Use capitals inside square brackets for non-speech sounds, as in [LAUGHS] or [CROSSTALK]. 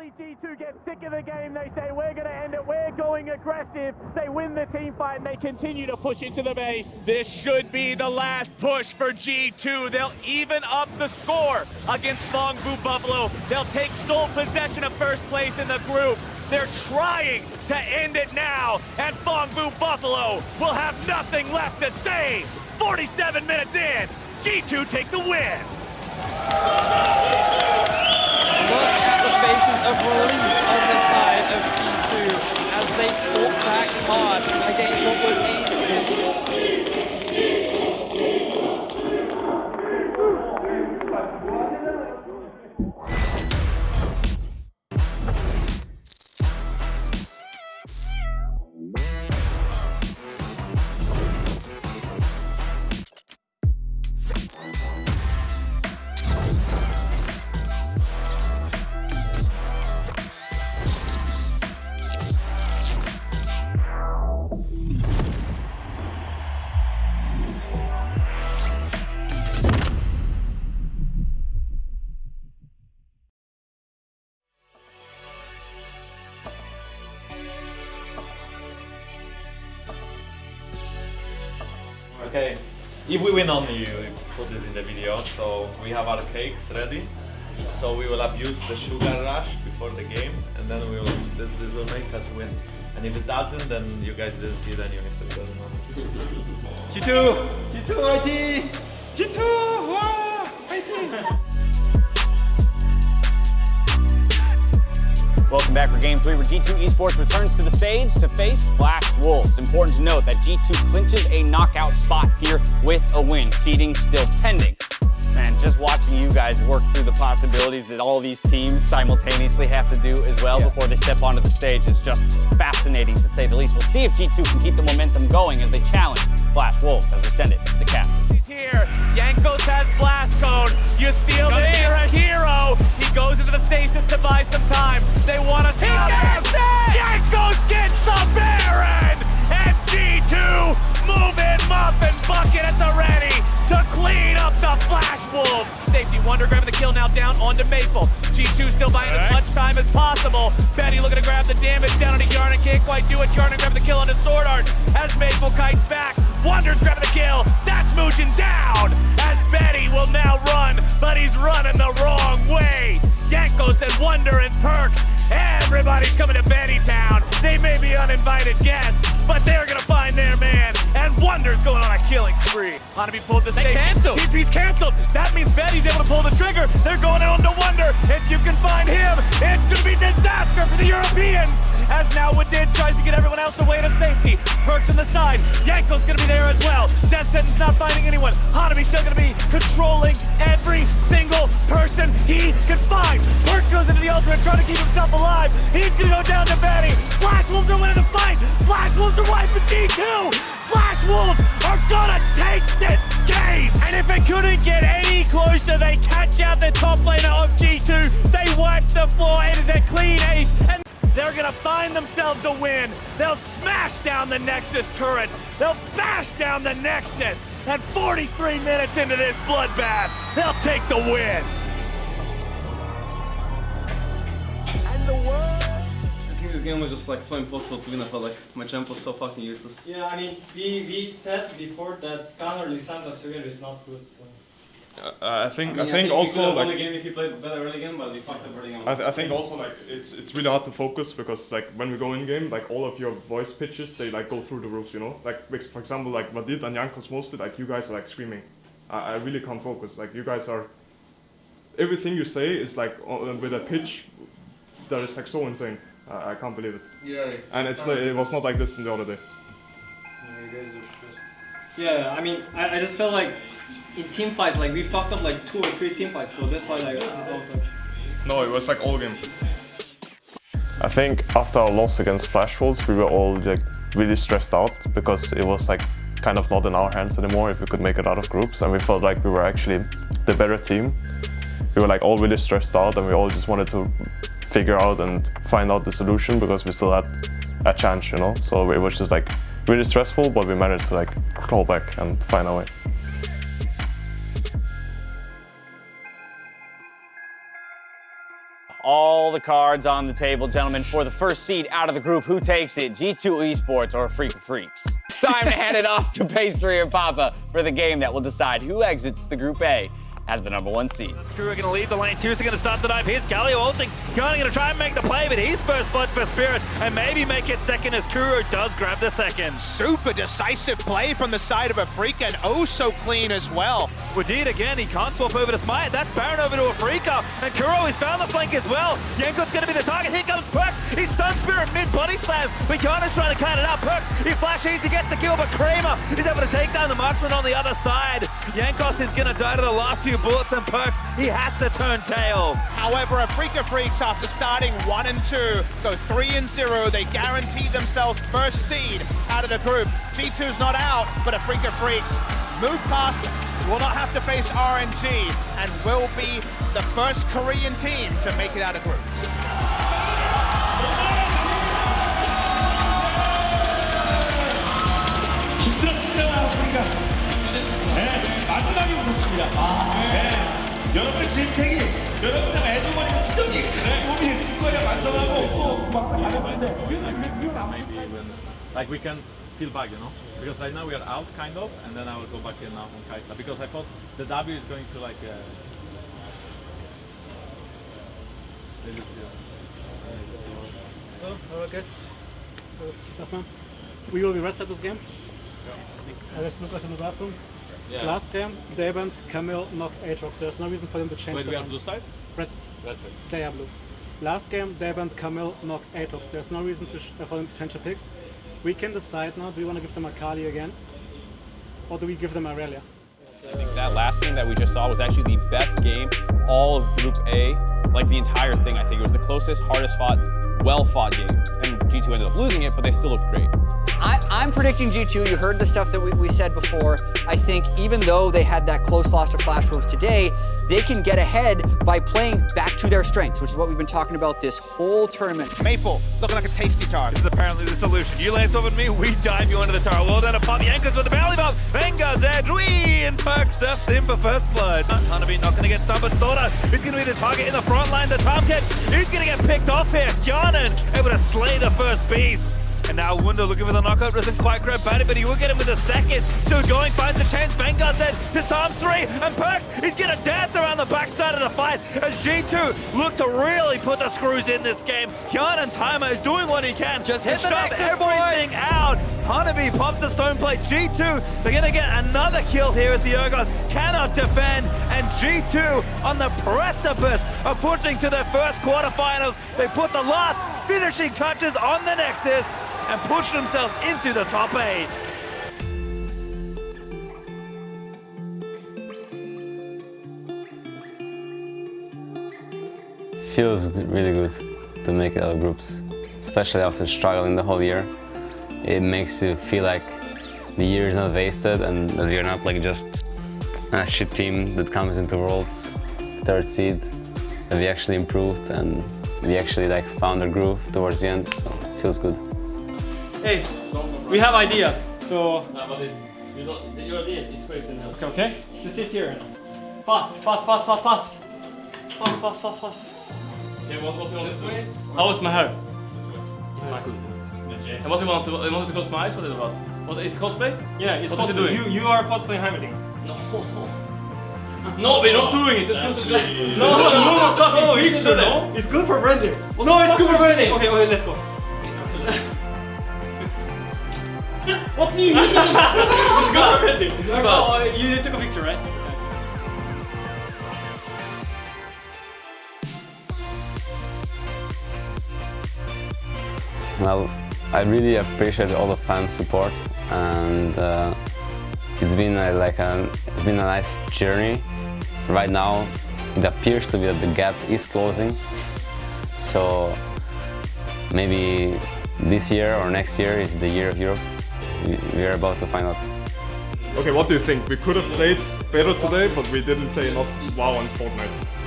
Finally, G2 gets sick of the game. They say, we're going to end it. We're going aggressive. They win the team fight and they continue to push into the base. This should be the last push for G2. They'll even up the score against Phong Vu Buffalo. They'll take sole possession of first place in the group. They're trying to end it now, and Phong Vu Buffalo will have nothing left to say. 47 minutes in, G2 take the win. Look at the faces of relief on the side of G2 as they fought back hard against what was a Okay, if we win only, you put this in the video. So we have our cakes ready. So we will abuse the sugar rush before the game, and then we will. This, will make us win. And if it doesn't, then you guys didn't see it and your history doesn't. G2, G2 IT, G2, wow, IT. Welcome back for Game 3 where G2 Esports returns to the stage to face Flash Wolves. Important to note that G2 clinches a knockout spot here with a win, seeding still pending. Man, just watching you guys work through the possibilities that all these teams simultaneously have to do as well before they step onto the stage is just fascinating to say the least. We'll see if G2 can keep the momentum going as they challenge Flash Wolves as we send it to the captain. Wunder grabbing the kill now down onto Maple. G2 still buying as much time as possible. Betty looking to grab the damage down onto Yarn and can't quite do it. Yarn grabbing the kill onto SwordArt as Maple kites back. Wunder's grabbing the kill. That's Mugen down as Betty will now run, but he's running the wrong way. Jankos and Wonder and Perkz. Everybody's coming to Betty Town. They may be uninvited guests, but they're gonna find their man. And Wunder's going on a killing spree. Hanabi pulled the stage. canceled. TP's canceled. That means Betty's able to pull the trigger. They're going on to Wonder. If you can find him, it's gonna be disaster for the Europeans. As now Wadid tries to get everyone else away to safety. Perkz on the side. Jankos gonna be there as well. Death Sentence not finding anyone. Hanabi's still gonna be controlling every single person he can find. Into trying to keep himself alive. He's gonna go down to Betty. Flash Wolves are winning the fight. Flash Wolves are wiping G2. Flash Wolves are gonna take this game. And if it couldn't get any closer, they catch out the top laner of G2. They wipe the floor. It is a clean ace. And they're gonna find themselves a win. They'll smash down the Nexus turrets. They'll bash down the Nexus. And 43 minutes into this bloodbath, they'll take the win. This game was just like so impossible to win. I felt like my champ was so fucking useless. Yeah, I mean, we, we said before that Skarner Lissandra together is not good. So. Uh, I think I, mean, think we also could have like game if he played better early game, but we fucked up early game. I, th- I think also like it's it's really hard to focus because like when we go in game like all of your voice pitches they like go through the roofs you know like for example like Vadid and Jankos mostly like you guys are like screaming I, I really can't focus like you guys are everything you say is like o- with a pitch that is like so insane I, I can't believe it Yeah, and it's like, it was not like this in the other days Yeah, you guys are just. Yeah, I mean, I, I just felt like in team fights, like we fucked up like two or three team fights, so that's why like I was like. no it was like all game I think after our loss against Flash Wolves, we were all like really stressed out because it was like kind of not in our hands anymore if we could make it out of groups, and we felt like we were actually the better team. We were like all really stressed out, and we all just wanted to figure out and find out the solution because we still had a chance, you know. So it was just like really stressful, but we managed to like claw back and find our way. All the cards on the table, gentlemen, for the first seed out of the group. Who takes it? G2 Esports or Afreeca Freecs? Time to hand it off to Pastry and Papa for the game that will decide who exits the Group A as the number one seed. Crew are going to leave the lane. Two are going to start the dive. Here's Galio ulting. Gunning going to try and make the play, but he's first blood for Spirit and maybe make it second as Kuro does grab the second. Super decisive play from the side of Afreeca and oh so clean as well. Wadid again, he can't swap over to Smite. That's Baron over to Afreeca And Kuro he's found the flank as well. Jankos going to be the target. Here comes Perkz. He stuns Spirit mid body slam, but Yana's trying to cut it out. Perkz, he flashes, he gets the kill, but Kramer is able to take down the marksman on the other side. Jankos is going to die to the last few bullets and Perkz, he has to turn tail. However, Afreeca Freecs, after starting 1 and 2, go 3 and 0. They guarantee themselves first seed out of the group. G2's not out, but Afreeca Freecs move past, will not have to face RNG, and will be the first Korean team to make it out of groups. 진짜. 아, 네. 네. 여러분들 큰 몸이 있을 또 Like we can feel back, you know, because right now we are out kind of, and then I will go back in now on Kai'Sa because I thought the W is going to like. Uh. So, hello guys, Stefan, we will be red this game. Yeah. Uh, let's look at in the bathroom. Yeah. Last game, they went Camille, not Aatrox. There's no reason for them to change Wait, the we are ones. blue side? Red. Red side. They are blue. Last game, they went Camille, not Aatrox. There's no reason to sh uh, for them to change the picks. We can decide now, do we want to give them a Kali again? Or do we give them Aurelia? I think that last game that we just saw was actually the best game all of Group A, like the entire thing. I think it was the closest, hardest fought, well fought game. And G2 ended up losing it, but they still looked great. I, I'm predicting G2. You heard the stuff that we, we said before. I think even though they had that close loss to Flash Wolves today, they can get ahead by playing back to their strengths, which is what we've been talking about this whole tournament. Maple, looking like a tasty tart. This is apparently the solution. You lance over to me, we dive you into the tower. Well done to Pop Yankas with the belly bump. Venga, Zed, Rui, and Perk steps in for first blood. Hanabi not going to get stunned, but Soda is going to be the target in the front line. The Tomcat, he's going to get picked off here. Gyanan able to slay the first beast. And now Wunder looking for the knockout, doesn't quite grab Bandit, but he will get him with a second. Still going, finds a chance, Vanguard then disarms three, and Perkz he's gonna dance around the backside of the fight as G2 look to really put the screws in this game. Hyun Timer is doing what he can. Just hit the nexus, everything out. Hanabi pops the stone plate. G2, they're gonna get another kill here as the Ergon cannot defend, and G2 on the precipice of pushing to their first quarterfinals. They put the last finishing touches on the Nexus and push themselves into the top eight. feels really good to make it out of groups, especially after struggling the whole year. It makes you feel like the year is not wasted and that we're not like just a shit team that comes into Worlds third seed, that we actually improved and we actually like found our groove towards the end, so it feels good. Hey, we have idea. So Your idea is crazy now. okay, okay. Just sit here. Fast, fast, fast, fast, fast. Fast, fast, fast, fast. Okay, what, what do you want this way? How is my hair? This way. It's not good. And what do you want to, you want to close my eyes? What is it about? What, is cosplay? Yeah, it's what is it cosplay. doing? You you are cosplaying Hamilton. No. [LAUGHS] No, we're not doing it. Just close it. No, no, no, no, fucking no, picture, it's good. no? It's good for branding. What no, the it's fuck good for are you branding. saying? Okay, okay, let's go. What do you mean? oh, you took a picture, right? Well, I really appreciate all the fan support and uh, it's been a, like a, it's been a nice journey. Right now, it appears to be that the gap is closing. So maybe this year or next year is the year of Europe. We- are about to find out. Okay, what do you think? We could have played better today, but we didn't play enough WoW and Fortnite.